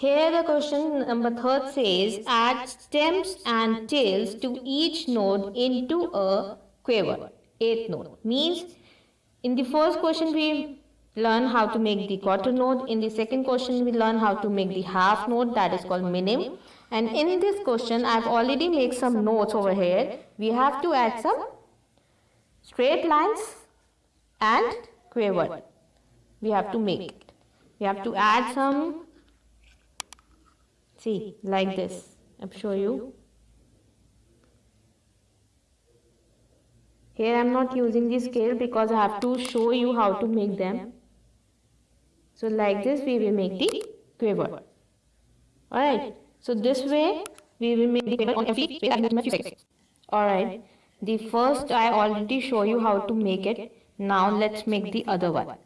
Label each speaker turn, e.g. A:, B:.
A: Here the question number third says add stems and tails to each note into a quaver. Eighth note means in the first question we learn how to make the quarter note. In the second question we learn how to make the half note that is called minim. And in this question I've already made some notes over here. We have to add some straight lines and quaver. We have to make it. We have to add some See, like this. I'll show you. Here I am not using the scale because I have to show you how to make them. So like this we will make the quaver. Alright. So this way we will make the quaver on every space I few seconds. Alright. The first I already show you how to make it. Now let's make the other one.